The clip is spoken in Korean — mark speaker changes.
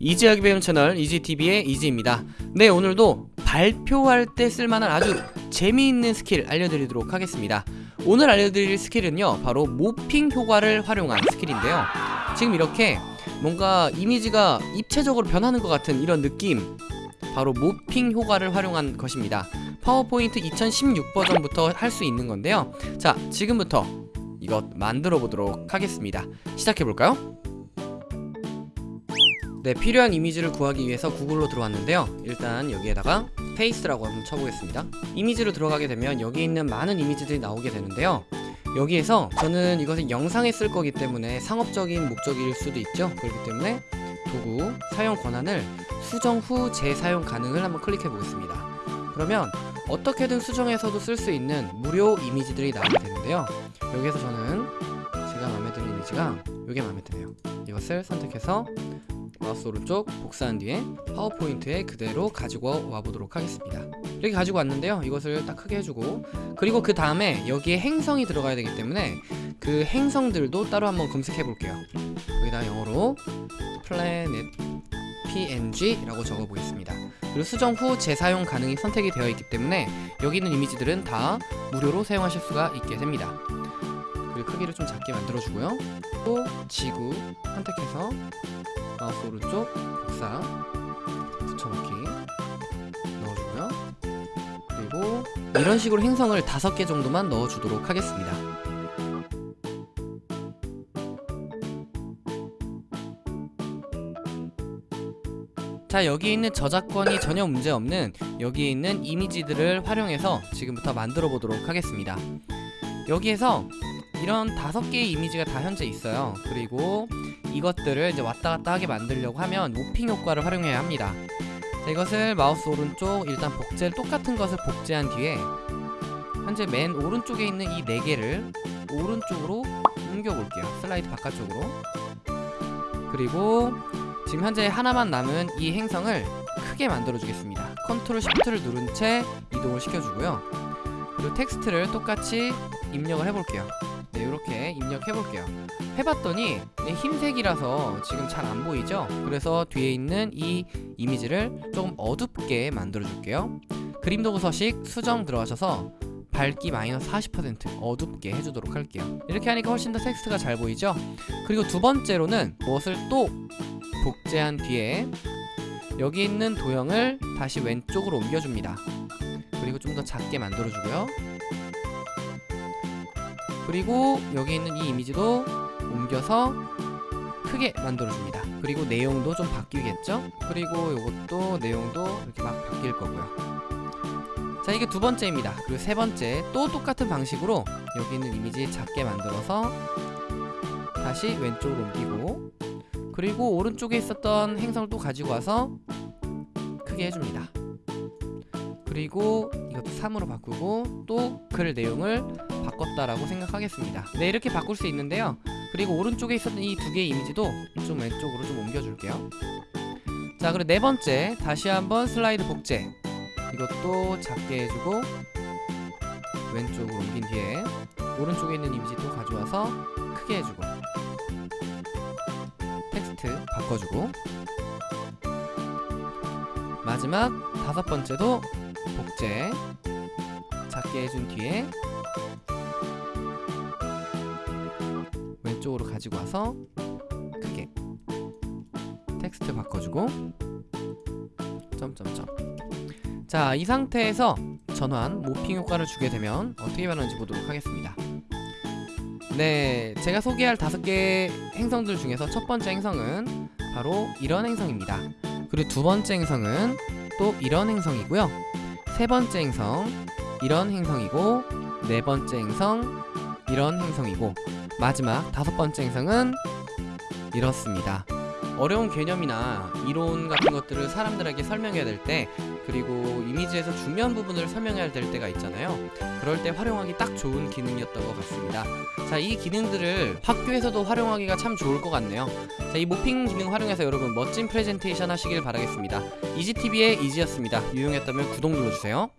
Speaker 1: easy하게 배우는 채널 이지TV의 이지입니다. 네 오늘도 발표할 때 쓸만한 아주 재미있는 스킬 알려드리도록 하겠습니다. 오늘 알려드릴 스킬은요 바로 모핑 효과를 활용한 스킬인데요. 지금 이렇게 뭔가 이미지가 입체적으로 변하는 것 같은 이런 느낌 바로 모핑 효과를 활용한 것입니다. 파워포인트 2016 버전부터 할 수 있는 건데요. 자 지금부터 이것 만들어 보도록 하겠습니다. 시작해 볼까요? 네 필요한 이미지를 구하기 위해서 구글로 들어왔는데요. 일단 여기에다가 페이스라고 한번 쳐보겠습니다. 이미지로 들어가게 되면 여기 있는 많은 이미지들이 나오게 되는데요. 여기에서 저는 이것을 영상에 쓸 거기 때문에 상업적인 목적일 수도 있죠. 그렇기 때문에 도구 사용 권한을 수정 후 재사용 가능을 한번 클릭해 보겠습니다. 그러면 어떻게든 수정해서도 쓸 수 있는 무료 이미지들이 나오게 되는데요. 여기에서 저는 제가 마음에 드는 이미지가 이게 마음에 드네요. 이것을 선택해서 마우스 오른쪽 복사한 뒤에 파워포인트에 그대로 가지고 와보도록 하겠습니다. 이렇게 가지고 왔는데요. 이것을 딱 크게 해주고 그리고 그 다음에 여기에 행성이 들어가야 되기 때문에 그 행성들도 따로 한번 검색해 볼게요. 여기다 영어로 planet png 라고 적어 보겠습니다. 그리고 수정 후 재사용 가능이 선택이 되어 있기 때문에 여기 있는 이미지들은 다 무료로 사용하실 수가 있게 됩니다 그리고 크기를 좀 작게 만들어 주고요. 또 지구 선택해서 마우스 오른쪽 복사 붙여넣기 넣어주고요. 그리고 이런 식으로 행성을 다섯 개 정도만 넣어주도록 하겠습니다. 자 여기 있는 저작권이 전혀 문제없는 여기 있는 이미지들을 활용해서 지금부터 만들어 보도록 하겠습니다. 여기에서 이런 다섯 개의 이미지가 다 현재 있어요. 그리고 이것들을 이제 왔다 갔다 하게 만들려고 하면 모핑 효과를 활용해야 합니다. 자, 이것을 마우스 오른쪽 일단 복제를 똑같은 것을 복제한 뒤에 현재 맨 오른쪽에 있는 이 네 개를 오른쪽으로 옮겨 볼게요. 슬라이드 바깥쪽으로. 그리고 지금 현재 하나만 남은 이 행성을 크게 만들어 주겠습니다. 컨트롤 시프트를 누른 채 이동을 시켜주고요. 그리고 텍스트를 똑같이 입력을 해볼게요 네 이렇게 입력해 볼게요. 해봤더니 네, 흰색이라서 지금 잘 안 보이죠? 그래서 뒤에 있는 이 이미지를 조금 어둡게 만들어 줄게요. 그림 도구 서식 수정 들어가셔서 밝기 마이너스 40% 어둡게 해주도록 할게요. 이렇게 하니까 훨씬 더 텍스트가 잘 보이죠? 그리고 두 번째로는 무엇을 또 복제한 뒤에 여기 있는 도형을 다시 왼쪽으로 옮겨줍니다. 그리고 좀 더 작게 만들어주고요 그리고 여기 있는 이 이미지도 옮겨서 크게 만들어줍니다. 그리고 내용도 좀 바뀌겠죠? 그리고 이것도 내용도 이렇게 막 바뀔 거고요. 자 이게 두 번째입니다. 그리고 세 번째 또 똑같은 방식으로 여기 있는 이미지 작게 만들어서 다시 왼쪽으로 옮기고 그리고 오른쪽에 있었던 행성을 또 가지고 와서 크게 해줍니다 그리고 이것도 3으로 바꾸고 또 글 내용을 바꿨다라고 생각하겠습니다. 네 이렇게 바꿀 수 있는데요. 그리고 오른쪽에 있었던 이 두 개의 이미지도 좀 왼쪽으로 좀 옮겨줄게요. 자 그리고 네 번째 다시 한번 슬라이드 복제. 이것도 작게 해주고 왼쪽으로 옮긴 뒤에 오른쪽에 있는 이미지 또 가져와서 크게 해주고 텍스트 바꿔주고 마지막 다섯 번째도 복제. 작게 해준 뒤에 왼쪽으로 가지고 와서 크게 텍스트 바꿔주고 점점점. 자 이 상태에서 전환 모핑 효과를 주게 되면 어떻게 변하는지 보도록 하겠습니다. 네 제가 소개할 다섯 개 행성들 중에서 첫 번째 행성은 바로 이런 행성입니다. 그리고 두 번째 행성은 또 이런 행성이고요 세 번째 행성 이런 행성이고 네 번째 행성 이런 행성이고. 마지막 다섯 번째 행성은 이렇습니다 어려운 개념이나 이론 같은 것들을 사람들에게 설명해야 될 때 그리고 이미지에서 중요한 부분을 설명해야 될 때가 있잖아요. 그럴 때 활용하기 딱 좋은 기능이었던 것 같습니다. 자 이 기능들을 학교에서도 활용하기가 참 좋을 것 같네요. 자 이 모핑 기능 활용해서 여러분 멋진 프레젠테이션 하시길 바라겠습니다. 이지TV의 이지였습니다. 유용했다면 구독 눌러주세요